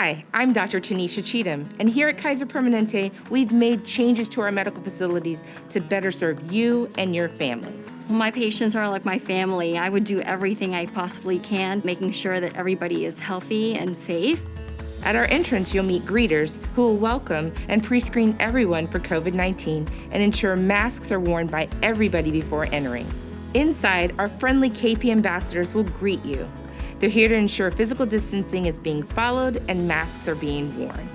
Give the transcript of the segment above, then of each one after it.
Hi, I'm Dr. Tanisha Cheatham, and here at Kaiser Permanente, we've made changes to our medical facilities to better serve you and your family. My patients are like my family. I would do everything I possibly can, making sure that everybody is healthy and safe. At our entrance, you'll meet greeters who will welcome and pre-screen everyone for COVID-19 and ensure masks are worn by everybody before entering. Inside, our friendly KP ambassadors will greet you. They're here to ensure physical distancing is being followed and masks are being worn.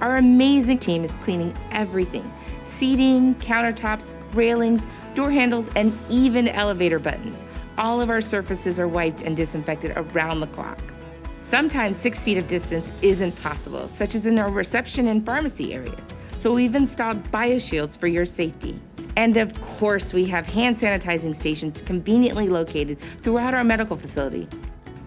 Our amazing team is cleaning everything, seating, countertops, railings, door handles, and even elevator buttons. All of our surfaces are wiped and disinfected around the clock. Sometimes six feet of distance isn't possible, such as in our reception and pharmacy areas. So we've installed bioshields for your safety. And of course, we have hand sanitizing stations conveniently located throughout our medical facility.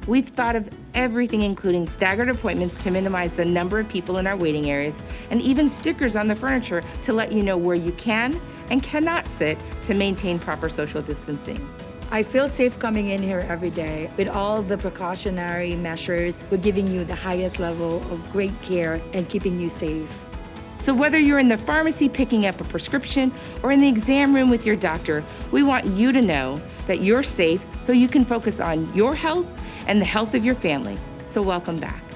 We've thought of everything including staggered appointments to minimize the number of people in our waiting areas, and even stickers on the furniture to let you know where you can and cannot sit to maintain proper social distancing. I feel safe coming in here every day. With all the precautionary measures, we're giving you the highest level of great care and keeping you safe. So whether you're in the pharmacy picking up a prescription or in the exam room with your doctor, we want you to know that you're safe so you can focus on your health and the health of your family. So welcome back.